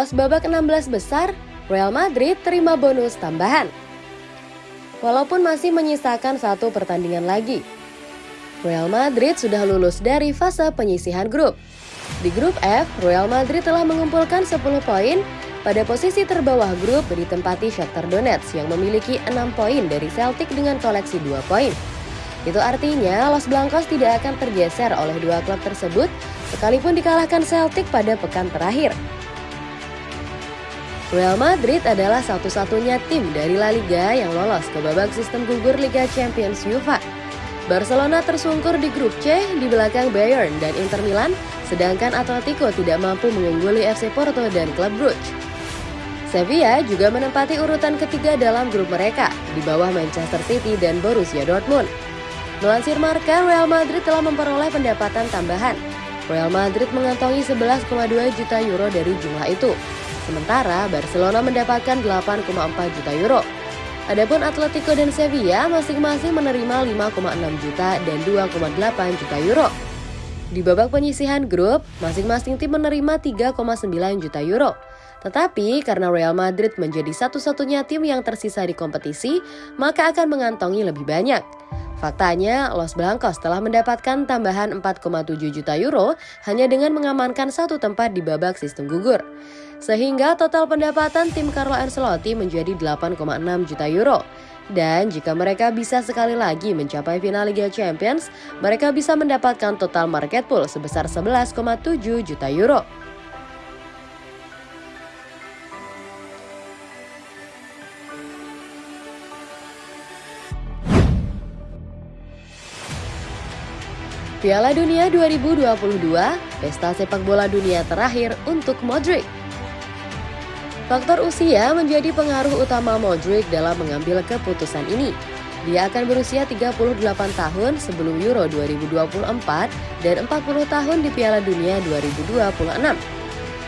lolos babak 16 besar, Real Madrid terima bonus tambahan. Walaupun masih menyisakan satu pertandingan lagi, Real Madrid sudah lulus dari fase penyisihan grup. Di grup F, Real Madrid telah mengumpulkan 10 poin pada posisi terbawah grup ditempati Shakhtar Donetsk yang memiliki 6 poin dari Celtic dengan koleksi 2 poin. Itu artinya Los Blancos tidak akan tergeser oleh dua klub tersebut sekalipun dikalahkan Celtic pada pekan terakhir. Real Madrid adalah satu-satunya tim dari La Liga yang lolos ke babak sistem gugur Liga Champions UEFA. Barcelona tersungkur di grup C di belakang Bayern dan Inter Milan, sedangkan Atletico tidak mampu mengungguli FC Porto dan Club Brugge. Sevilla juga menempati urutan ketiga dalam grup mereka, di bawah Manchester City dan Borussia Dortmund. Melansir Marca, Real Madrid telah memperoleh pendapatan tambahan. Real Madrid mengantongi 11,2 juta euro dari jumlah itu. Sementara Barcelona mendapatkan 8,4 juta euro. Adapun Atletico dan Sevilla masing-masing menerima 5,6 juta dan 2,8 juta euro. Di babak penyisihan grup, masing-masing tim menerima 3,9 juta euro. Tetapi karena Real Madrid menjadi satu-satunya tim yang tersisa di kompetisi, maka akan mengantongi lebih banyak. Faktanya, Los Blancos telah mendapatkan tambahan 4,7 juta euro hanya dengan mengamankan satu tempat di babak sistem gugur. Sehingga total pendapatan tim Carlo Ancelotti menjadi 8,6 juta euro. Dan jika mereka bisa sekali lagi mencapai final Liga Champions, mereka bisa mendapatkan total market pool sebesar 11,7 juta euro. Piala Dunia 2022, pesta sepak bola dunia terakhir untuk Modric. Faktor usia menjadi pengaruh utama Modric dalam mengambil keputusan ini. Dia akan berusia 38 tahun sebelum Euro 2024 dan 40 tahun di Piala Dunia 2026.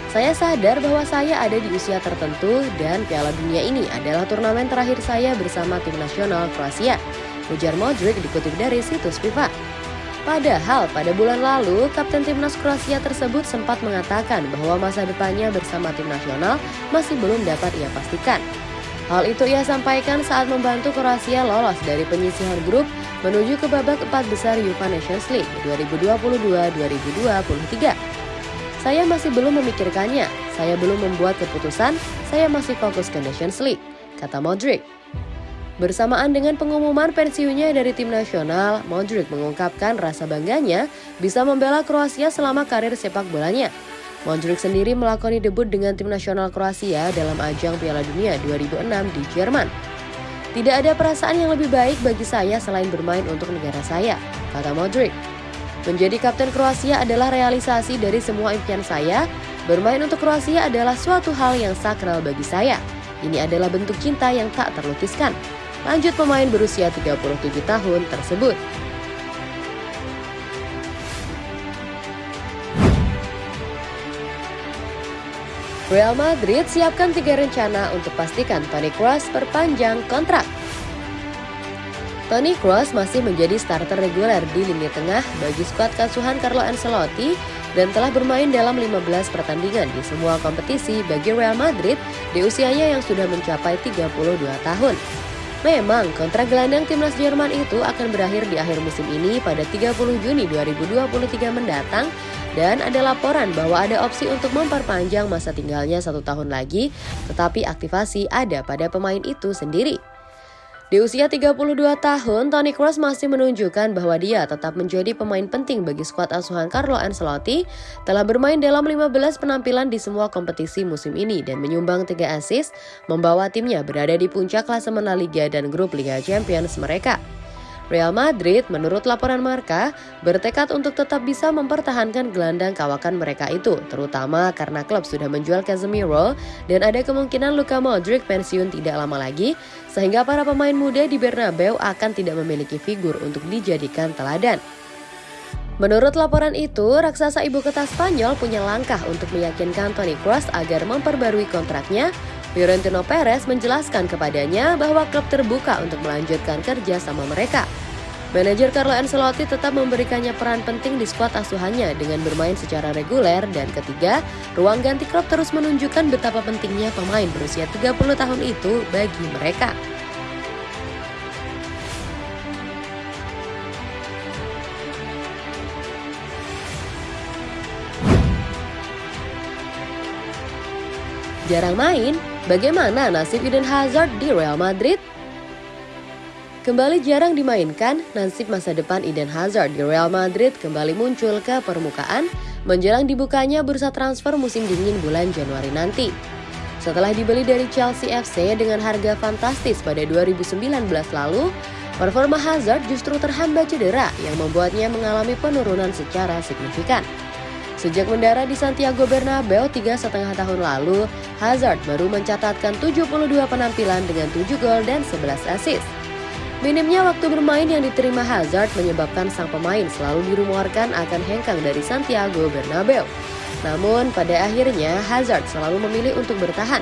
Saya sadar bahwa saya ada di usia tertentu dan Piala Dunia ini adalah turnamen terakhir saya bersama tim nasional Kroasia. Ujar Modric dikutip dari situs FIFA. Padahal pada bulan lalu, Kapten Timnas Kroasia tersebut sempat mengatakan bahwa masa depannya bersama tim nasional masih belum dapat ia pastikan. Hal itu ia sampaikan saat membantu Kroasia lolos dari penyisihan grup menuju ke babak empat besar UEFA Nations League 2022-2023. Saya masih belum memikirkannya, saya belum membuat keputusan, saya masih fokus ke Nations League, kata Modric. Bersamaan dengan pengumuman pensiunnya dari tim nasional, Modric mengungkapkan rasa bangganya bisa membela Kroasia selama karir sepak bolanya. Modric sendiri melakoni debut dengan tim nasional Kroasia dalam ajang Piala Dunia 2006 di Jerman. Tidak ada perasaan yang lebih baik bagi saya selain bermain untuk negara saya, kata Modric. Menjadi kapten Kroasia adalah realisasi dari semua impian saya. Bermain untuk Kroasia adalah suatu hal yang sakral bagi saya. Ini adalah bentuk cinta yang tak terlukiskan lanjut pemain berusia 37 tahun tersebut. Real Madrid siapkan tiga rencana untuk pastikan Toni Kroos perpanjang kontrak. Toni Kroos masih menjadi starter reguler di lini tengah bagi skuad kasuhan Carlo Ancelotti dan telah bermain dalam 15 pertandingan di semua kompetisi bagi Real Madrid di usianya yang sudah mencapai 32 tahun. Memang, kontrak gelandang timnas Jerman itu akan berakhir di akhir musim ini pada 30 Juni 2023 mendatang dan ada laporan bahwa ada opsi untuk memperpanjang masa tinggalnya satu tahun lagi, tetapi aktivasi ada pada pemain itu sendiri. Di usia 32 tahun, Toni Kroos masih menunjukkan bahwa dia tetap menjadi pemain penting bagi skuad asuhan Carlo Ancelotti, telah bermain dalam 15 penampilan di semua kompetisi musim ini dan menyumbang 3 assist, membawa timnya berada di puncak klasemen La Liga dan grup Liga Champions mereka. Real Madrid, menurut laporan Marka, bertekad untuk tetap bisa mempertahankan gelandang kawakan mereka itu, terutama karena klub sudah menjual Casemiro dan ada kemungkinan Luka Modric pensiun tidak lama lagi, sehingga para pemain muda di Bernabeu akan tidak memiliki figur untuk dijadikan teladan. Menurut laporan itu, raksasa ibu kota Spanyol punya langkah untuk meyakinkan Toni Kroos agar memperbarui kontraknya Fiorentino Perez menjelaskan kepadanya bahwa klub terbuka untuk melanjutkan kerja sama mereka. Manajer Carlo Ancelotti tetap memberikannya peran penting di skuad asuhannya dengan bermain secara reguler dan ketiga, ruang ganti klub terus menunjukkan betapa pentingnya pemain berusia 30 tahun itu bagi mereka. Jarang main, bagaimana nasib Eden Hazard di Real Madrid? Kembali jarang dimainkan, nasib masa depan Eden Hazard di Real Madrid kembali muncul ke permukaan menjelang dibukanya bursa transfer musim dingin bulan Januari nanti. Setelah dibeli dari Chelsea FC dengan harga fantastis pada 2019 lalu, performa Hazard justru terhambat cedera yang membuatnya mengalami penurunan secara signifikan. Sejak mendarat di Santiago Bernabeu tiga setengah tahun lalu, Hazard baru mencatatkan 72 penampilan dengan 7 gol dan 11 assist. Minimnya waktu bermain yang diterima Hazard menyebabkan sang pemain selalu dirumorkan akan hengkang dari Santiago Bernabeu. Namun pada akhirnya Hazard selalu memilih untuk bertahan.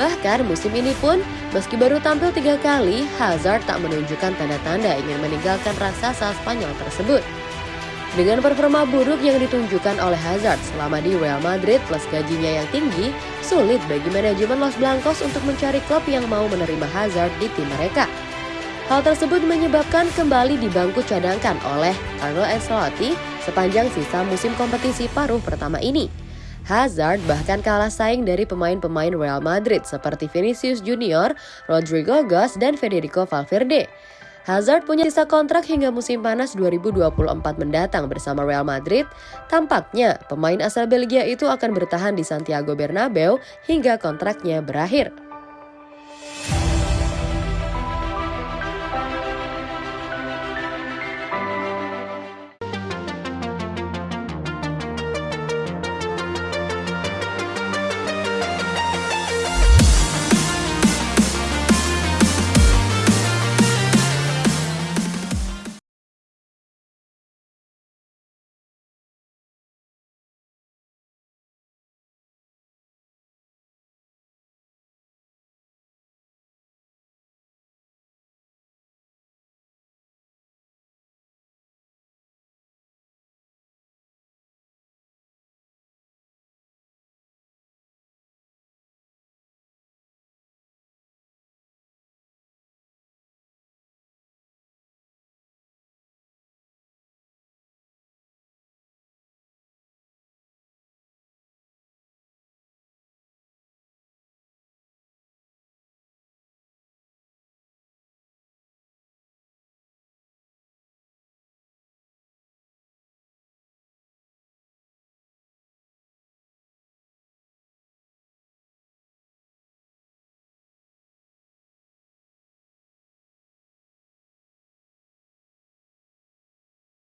Bahkan musim ini pun, meski baru tampil tiga kali, Hazard tak menunjukkan tanda-tanda ingin meninggalkan raksasa Spanyol tersebut. Dengan performa buruk yang ditunjukkan oleh Hazard selama di Real Madrid plus gajinya yang tinggi, sulit bagi manajemen Los Blancos untuk mencari klub yang mau menerima Hazard di tim mereka. Hal tersebut menyebabkan kembali di bangku cadangkan oleh Carlo Ancelotti sepanjang sisa musim kompetisi paruh pertama ini. Hazard bahkan kalah saing dari pemain-pemain Real Madrid seperti Vinicius Junior, Rodrigo Goes, dan Federico Valverde. Hazard punya sisa kontrak hingga musim panas 2024 mendatang bersama Real Madrid. Tampaknya pemain asal Belgia itu akan bertahan di Santiago Bernabeu hingga kontraknya berakhir.